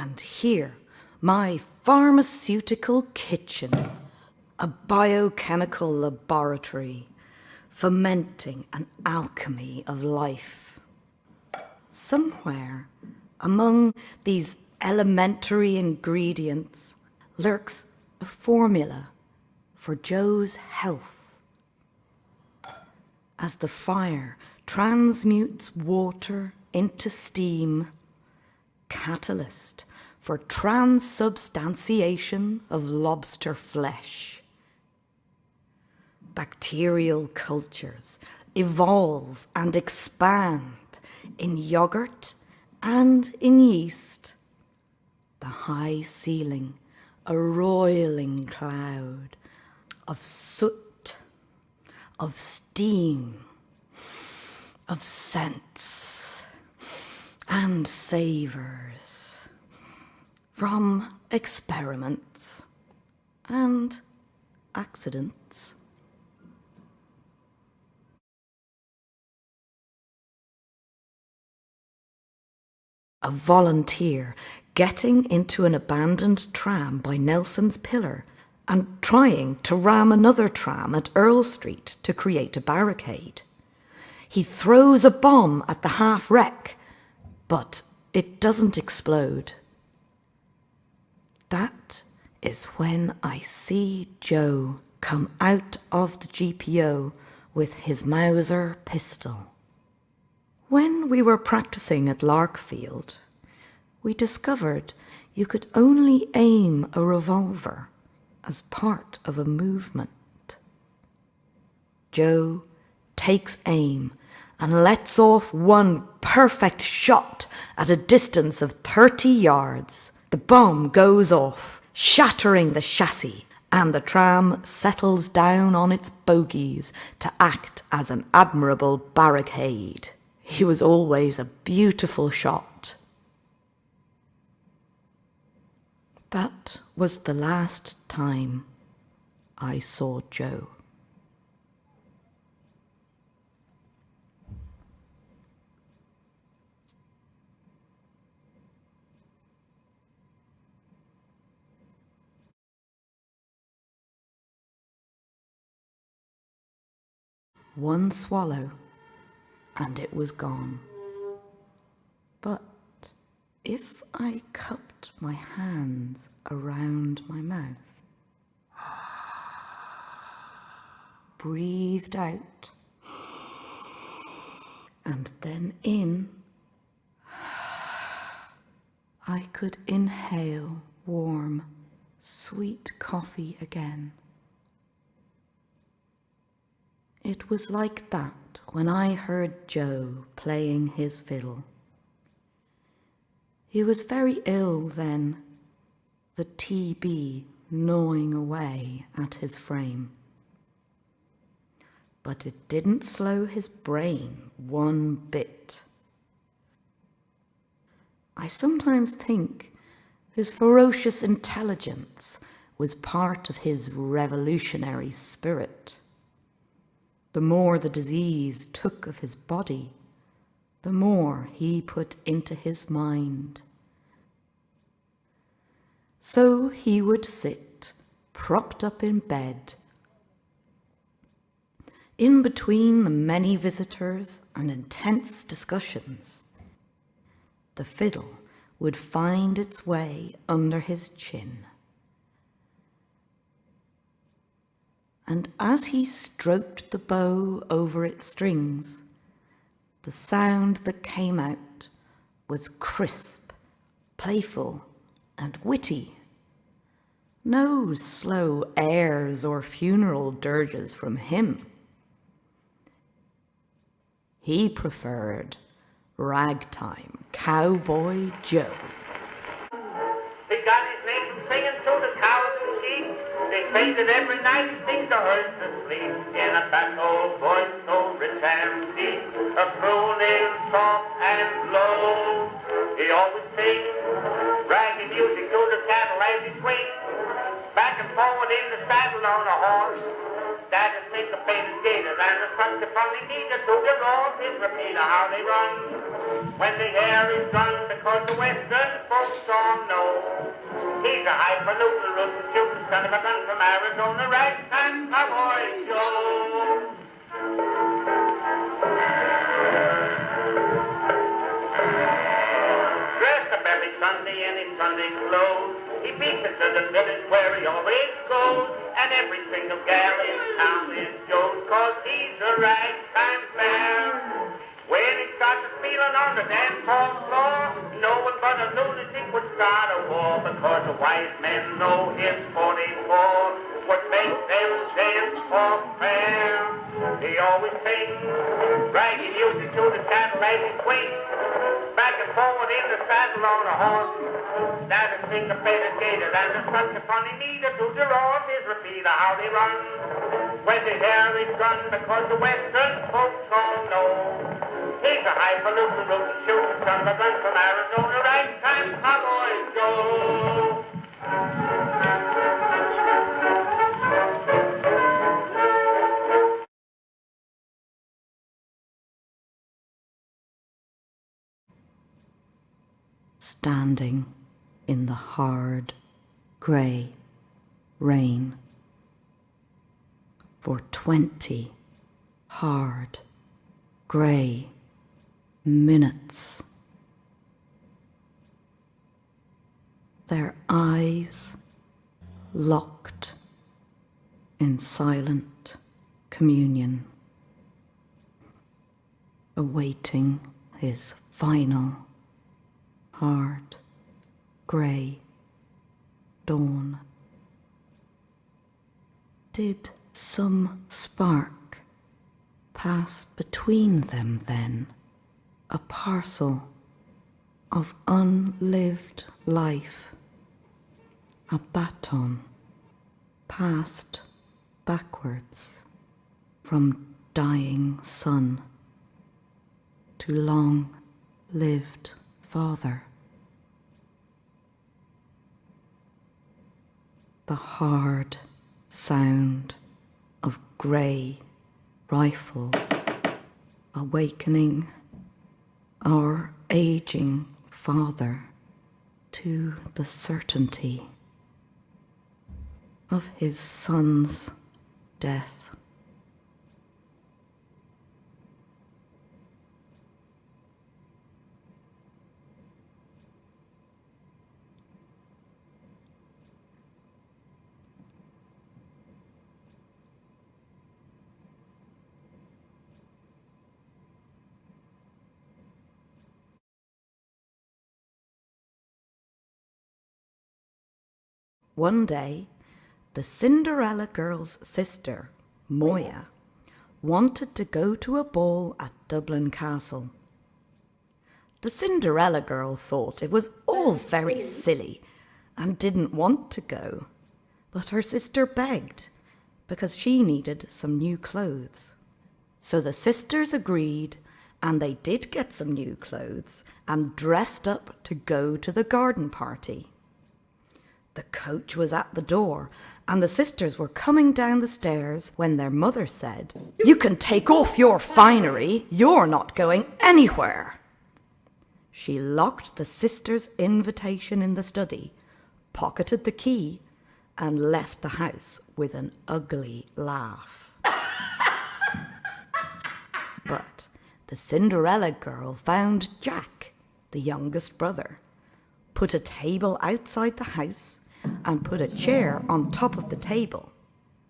And here, my pharmaceutical kitchen, a biochemical laboratory, fermenting an alchemy of life. Somewhere among these elementary ingredients lurks a formula for Joe's health. As the fire transmutes water into steam, catalyst for transubstantiation of lobster flesh. Bacterial cultures evolve and expand in yogurt and in yeast. The high ceiling, a roiling cloud of soot, of steam, of scents and savours from experiments and accidents. A volunteer getting into an abandoned tram by Nelson's Pillar and trying to ram another tram at Earl Street to create a barricade. He throws a bomb at the half wreck, but it doesn't explode. That is when I see Joe come out of the GPO with his Mauser pistol. When we were practicing at Larkfield, we discovered you could only aim a revolver as part of a movement. Joe takes aim and lets off one perfect shot at a distance of 30 yards. The bomb goes off, shattering the chassis, and the tram settles down on its bogies to act as an admirable barricade. He was always a beautiful shot. That was the last time I saw Joe. One swallow, and it was gone. But if I cupped my hands around my mouth, breathed out, and then in, I could inhale warm, sweet coffee again. It was like that when I heard Joe playing his fiddle. He was very ill then, the TB gnawing away at his frame. But it didn't slow his brain one bit. I sometimes think his ferocious intelligence was part of his revolutionary spirit. The more the disease took of his body, the more he put into his mind. So he would sit, propped up in bed, in between the many visitors and intense discussions. The fiddle would find its way under his chin. And as he stroked the bow over its strings, the sound that came out was crisp, playful, and witty. No slow airs or funeral dirges from him. He preferred ragtime cowboy Joe. He got his name singing to the cows and say that every night he sings the herds asleep in a fat old voice so rich and deep, a crooning soft and low. He always sings ragged music to the cattle as he swings back and forward in the saddle on a horse. That is syncopated gators and the country from the gator to the roar his repeater how they run. When the air is done because the western folks all know. He's a highfalutin, rootin' shootin' son of a gun from Arizona, ragtime cowboy Joe. Dressed up every Sunday in his Sunday clothes. He beats it to the village where he always goes. And every single gal in town is Joe's cause he's a ragtime fair. When he starts feeling on the dance hall floor, no one but a lunatic would start a war because the wise men know his 44 would make them dance for fair. He always sings bragging music to the he swings back and forward in the saddle on a horse. That is syncopated gator and it's such a funny meter to draw his repeater how they run. When the hair is done because the western folks all know. A highfalutin, a gun from Arizona, ragtime cowboy Joe. standing in the hard, grey rain for twenty hard, grey minutes. Their eyes locked in silent communion, awaiting his final hard, grey dawn. Did some spark pass between them then, a parcel of unlived life, a baton passed backwards from dying son to long lived father? the hard sound of grey rifles awakening our aging father to the certainty of his son's death. One day, the Cinderella girl's sister, Moya, wanted to go to a ball at Dublin Castle. The Cinderella girl thought it was all very silly and didn't want to go, but her sister begged because she needed some new clothes. So the sisters agreed and they did get some new clothes and dressed up to go to the garden party. The coach was at the door, and the sisters were coming down the stairs when their mother said, You can take off your finery, you're not going anywhere. She locked the sisters' invitation in the study, pocketed the key, and left the house with an ugly laugh. but the Cinderella girl found Jack, the youngest brother, put a table outside the house, and put a chair on top of the table.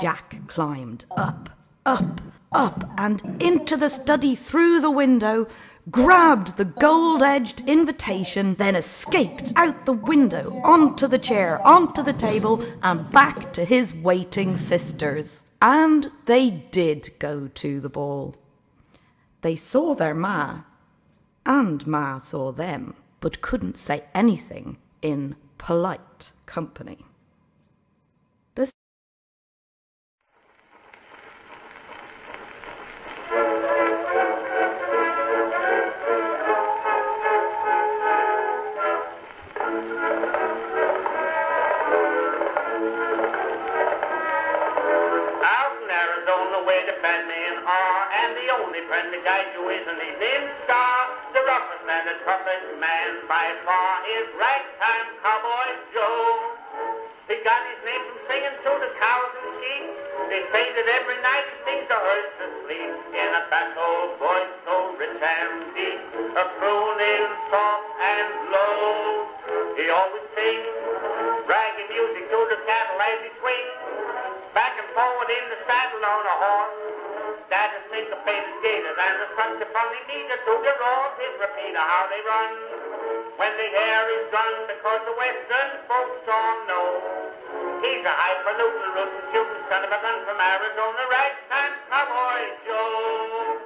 Jack climbed up, up, up, and into the study through the window, grabbed the gold edged invitation, then escaped out the window, onto the chair, onto the table, and back to his waiting sisters. And they did go to the ball. They saw their ma, and ma saw them, but couldn't say anything in polite company. The Out in They say that every night sings the herds to sleep in a fat old voice so rich and deep, a crooning soft and low. He always sings ragged music to the cattle as he swings back and forward in the saddle on a horse. That is syncopated gaiters and the such a funny meter to the roars his repeater how they run. When the hair is done because the western folks all know. He's a highfalutin, rootin' shootin' son of a gun from Arizona, ragtime cowboy Joe.